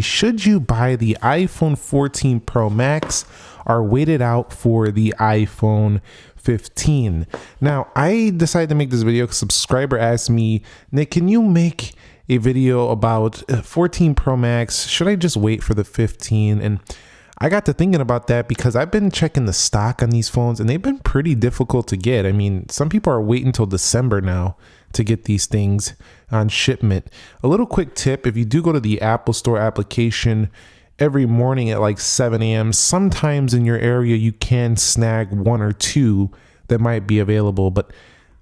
should you buy the iPhone 14 Pro Max or wait it out for the iPhone 15? Now, I decided to make this video because a subscriber asked me, Nick, can you make a video about uh, 14 Pro Max? Should I just wait for the 15? And I got to thinking about that because I've been checking the stock on these phones and they've been pretty difficult to get. I mean, some people are waiting until December now to get these things on shipment. A little quick tip if you do go to the Apple Store application every morning at like 7 a.m., sometimes in your area you can snag one or two that might be available. But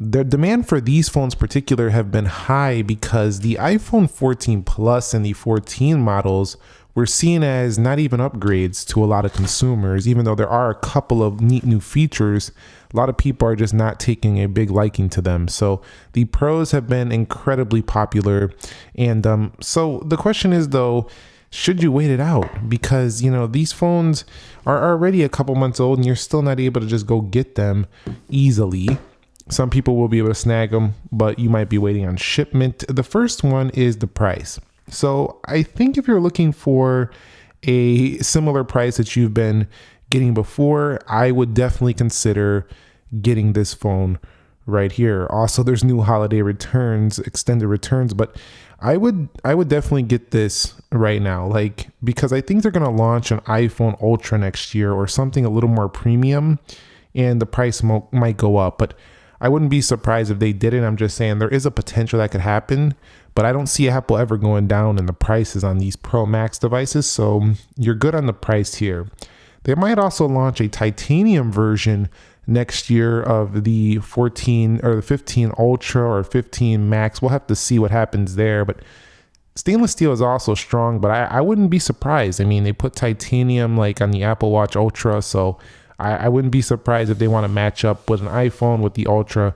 the demand for these phones particular have been high because the iPhone 14 Plus and the 14 models were seen as not even upgrades to a lot of consumers, even though there are a couple of neat new features. A lot of people are just not taking a big liking to them. So the pros have been incredibly popular. And um, so the question is, though, should you wait it out? Because, you know, these phones are already a couple months old and you're still not able to just go get them easily. Some people will be able to snag them, but you might be waiting on shipment. The first one is the price. So I think if you're looking for a similar price that you've been getting before, I would definitely consider getting this phone right here. Also, there's new holiday returns, extended returns, but I would I would definitely get this right now, like because I think they're gonna launch an iPhone Ultra next year or something a little more premium, and the price mo- might go up. But I wouldn't be surprised if they didn't. I'm just saying there is a potential that could happen but I don't see Apple ever going down in the prices on these Pro Max devices. So you're good on the price here. They might also launch a titanium version next year of the 14 or the 15 Ultra or 15 Max. We'll have to see what happens there. But stainless steel is also strong, but I, I wouldn't be surprised. I mean, they put titanium like on the Apple Watch Ultra, so I, I wouldn't be surprised if they want to match up with an iPhone with the Ultra,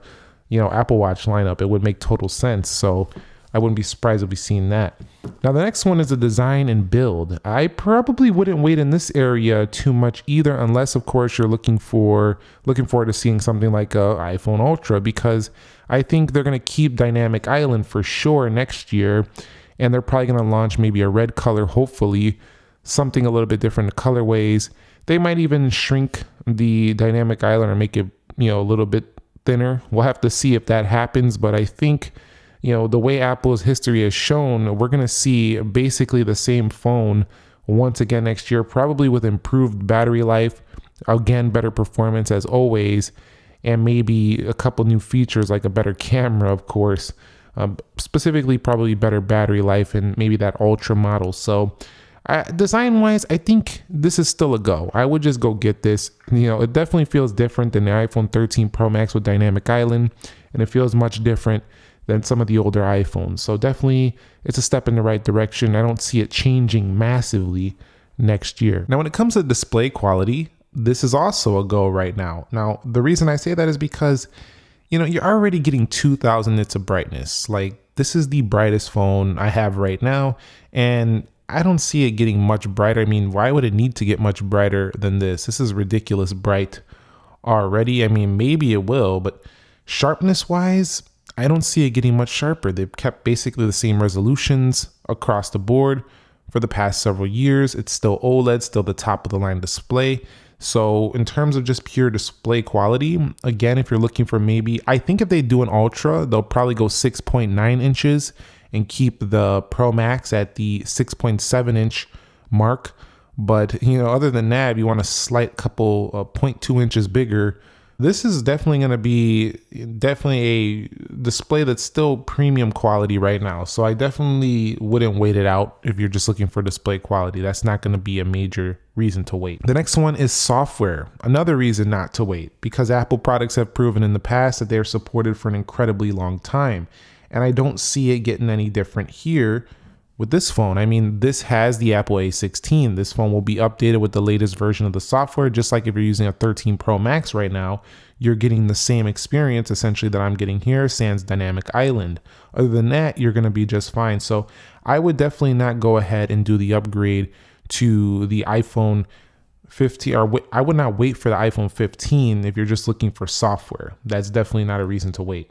you know, Apple Watch lineup. It would make total sense. So I wouldn't be surprised if we seen that. Now the next one is the design and build. I probably wouldn't wait in this area too much either, unless of course you're looking for looking forward to seeing something like a iPhone Ultra, because I think they're gonna keep Dynamic Island for sure next year, and they're probably gonna launch maybe a red color, hopefully something a little bit different colorways. They might even shrink the Dynamic Island or make it you know a little bit thinner. We'll have to see if that happens, but I think you know, the way Apple's history has shown, we're going to see basically the same phone once again next year, probably with improved battery life, again, better performance as always, and maybe a couple new features like a better camera, of course. Um, specifically, probably better battery life and maybe that ultra model. So, design wise, I think this is still a go. I would just go get this. You know, it definitely feels different than the iPhone 13 Pro Max with Dynamic Island, and it feels much different than some of the older iPhones. So definitely it's a step in the right direction. I don't see it changing massively next year. Now, when it comes to display quality, this is also a go right now. Now, the reason I say that is because, you know, you're already getting 2000 nits of brightness. Like, this is the brightest phone I have right now. And I don't see it getting much brighter. I mean, why would it need to get much brighter than this? This is ridiculous bright already. I mean, maybe it will, but sharpness wise, I don't see it getting much sharper. They've kept basically the same resolutions across the board for the past several years. It's still OLED, still the top of the line display. So, in terms of just pure display quality, again, if you're looking for maybe, I think if they do an Ultra, they'll probably go 6.9 inches and keep the Pro Max at the 6.7 inch mark. But, you know, other than that, you want a slight couple uh, 0.2 inches bigger, this is definitely going to be definitely a display that's still premium quality right now. So I definitely wouldn't wait it out if you're just looking for display quality. That's not going to be a major reason to wait. The next one is software. Another reason not to wait because Apple products have proven in the past that they're supported for an incredibly long time. And I don't see it getting any different here with this phone. I mean, this has the Apple A16. This phone will be updated with the latest version of the software, just like if you're using a 13 Pro Max right now, you're getting the same experience essentially that I'm getting here, sans Dynamic Island. Other than that, you're going to be just fine. So I would definitely not go ahead and do the upgrade to the iPhone 15 or I would not wait for the iPhone 15 if you're just looking for software. That's definitely not a reason to wait.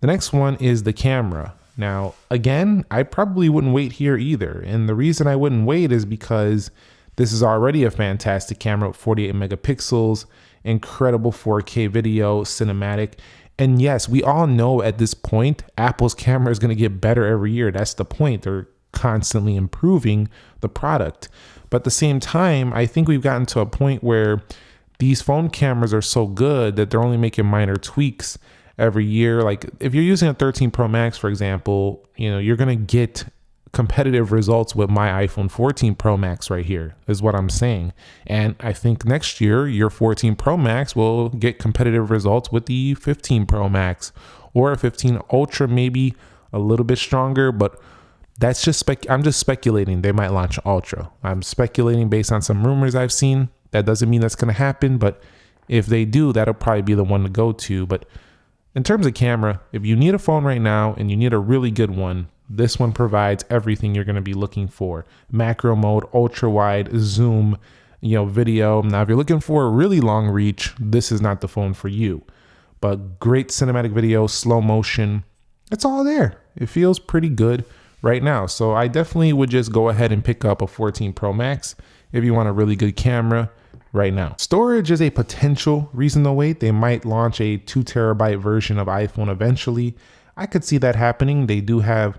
The next one is the camera. Now, again, I probably wouldn't wait here either. And the reason I wouldn't wait is because this is already a fantastic camera with 48 megapixels, incredible 4K video, cinematic. And yes, we all know at this point, Apple's camera is going to get better every year. That's the point. They're constantly improving the product. But at the same time, I think we've gotten to a point where these phone cameras are so good that they're only making minor tweaks every year. Like if you're using a 13 Pro Max, for example, you know, you're going to get competitive results with my iPhone 14 Pro Max right here, is what I'm saying. And I think next year, your 14 Pro Max will get competitive results with the 15 Pro Max or a 15 Ultra, maybe a little bit stronger, but that's just spec. I'm just speculating they might launch Ultra. I'm speculating based on some rumors I've seen. That doesn't mean that's going to happen, but if they do, that'll probably be the one to go to. But in terms of camera, if you need a phone right now and you need a really good one, this one provides everything you're going to be looking for. Macro mode, ultra wide, zoom, you know, video. Now, if you're looking for a really long reach, this is not the phone for you. But great cinematic video, slow motion, it's all there. It feels pretty good right now. So I definitely would just go ahead and pick up a 14 Pro Max if you want a really good camera right now. Storage is a potential reason to wait. They might launch a two terabyte version of iPhone eventually. I could see that happening. They do have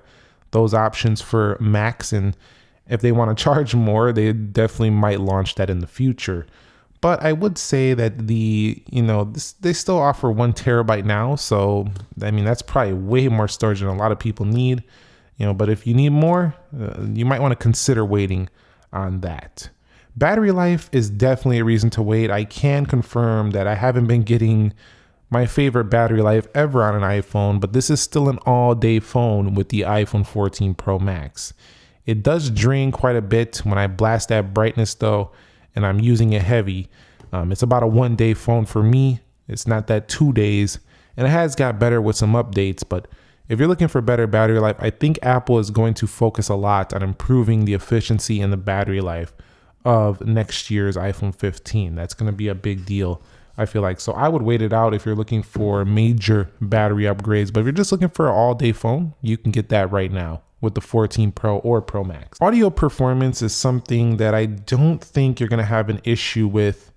those options for Max, and if they want to charge more, they definitely might launch that in the future. But I would say that the, you know, this, they still offer one terabyte now. So, I mean, that's probably way more storage than a lot of people need, you know, but if you need more, uh, you might want to consider waiting on that. Battery life is definitely a reason to wait. I can confirm that I haven't been getting my favorite battery life ever on an iPhone, but this is still an all day phone with the iPhone 14 Pro Max. It does drain quite a bit when I blast that brightness though, and I'm using it heavy. Um, it's about a one day phone for me. It's not that two days, and it has got better with some updates, but if you're looking for better battery life, I think Apple is going to focus a lot on improving the efficiency and the battery life of next year's iPhone 15. That's going to be a big deal I feel like. So I would wait it out if you're looking for major battery upgrades. But if you're just looking for an all day phone, you can get that right now with the 14 Pro or Pro Max. Audio performance is something that I don't think you're going to have an issue with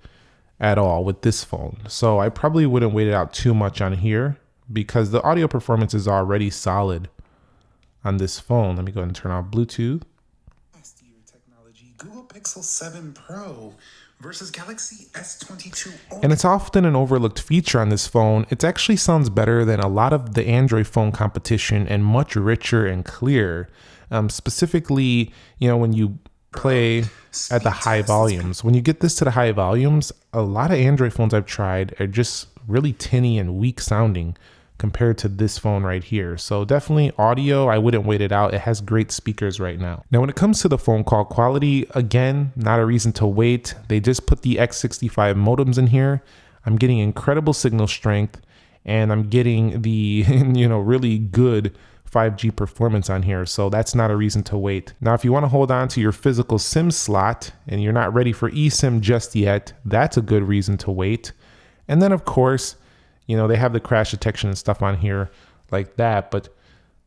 at all with this phone. So I probably wouldn't wait it out too much on here because the audio performance is already solid on this phone. Let me go ahead and turn off Bluetooth. Pixel 7 Pro versus Galaxy S22 Ultra. And it's often an overlooked feature on this phone. It actually sounds better than a lot of the Android phone competition and much richer and clear. Um, specifically, you know, when you play at the high volumes. When you get this to the high volumes, a lot of Android phones I've tried are just really tinny and weak sounding compared to this phone right here. So definitely audio, I wouldn't wait it out. It has great speakers right now. Now, when it comes to the phone call quality, again, not a reason to wait. They just put the X65 modems in here. I'm getting incredible signal strength and I'm getting the, you know, really good 5G performance on here. So that's not a reason to wait. Now, if you want to hold on to your physical SIM slot and you're not ready for eSIM just yet, that's a good reason to wait. And then, of course, you know, they have the crash detection and stuff on here like that, but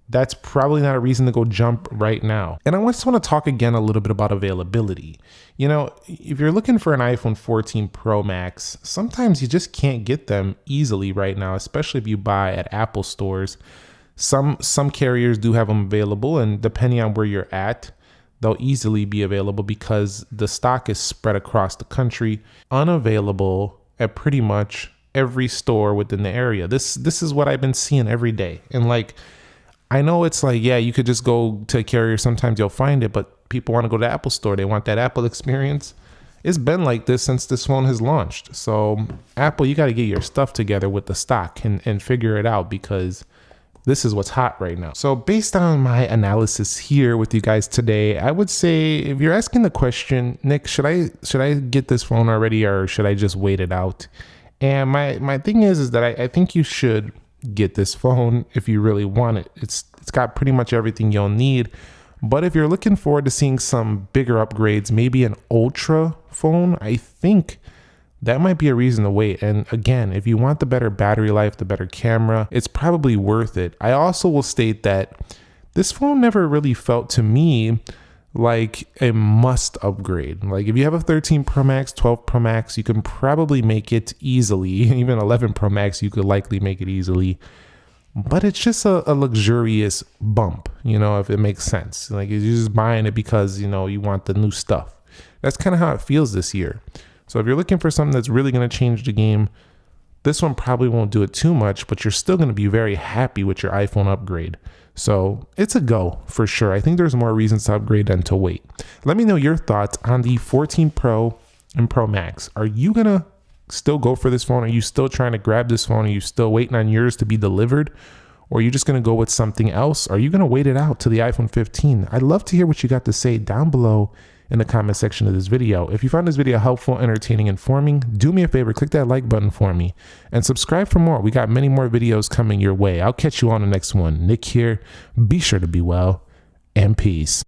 that's probably not a reason to go jump right now. And I just want to talk again a little bit about availability. You know, if you're looking for an iPhone 14 Pro Max, sometimes you just can't get them easily right now, especially if you buy at Apple stores. Some some carriers do have them available and depending on where you're at, they'll easily be available because the stock is spread across the country, unavailable at pretty much every store within the area. This this is what I've been seeing every day. And like I know it's like, yeah, you could just go to a carrier, sometimes you'll find it, but people want to go to Apple store. They want that Apple experience. It's been like this since this phone has launched. So Apple, you got to get your stuff together with the stock and, and figure it out because this is what's hot right now. So based on my analysis here with you guys today, I would say if you're asking the question, Nick, should I should I get this phone already or should I just wait it out? And my my thing is is that I, I think you should get this phone if you really want it. It's it's got pretty much everything you'll need. But if you're looking forward to seeing some bigger upgrades, maybe an ultra phone, I think that might be a reason to wait. And again, if you want the better battery life, the better camera, it's probably worth it. I also will state that this phone never really felt to me like a must upgrade. Like if you have a 13 Pro Max, 12 Pro Max, you can probably make it easily. Even 11 Pro Max, you could likely make it easily. But it's just a, a luxurious bump, you know, if it makes sense. Like you're just buying it because, you know, you want the new stuff. That's kind of how it feels this year. So if you're looking for something that's really going to change the game, this one probably won't do it too much, but you're still going to be very happy with your iPhone upgrade. So it's a go for sure. I think there's more reasons to upgrade than to wait. Let me know your thoughts on the 14 Pro and Pro Max. Are you going to still go for this phone? Are you still trying to grab this phone? Are you still waiting on yours to be delivered? Or are you just going to go with something else? Are you going to wait it out to the iPhone 15? I'd love to hear what you got to say down below in the comment section of this video. If you found this video helpful, entertaining, informing, do me a favor, click that like button for me and subscribe for more. We got many more videos coming your way. I'll catch you on the next one. Nick here. Be sure to be well and peace.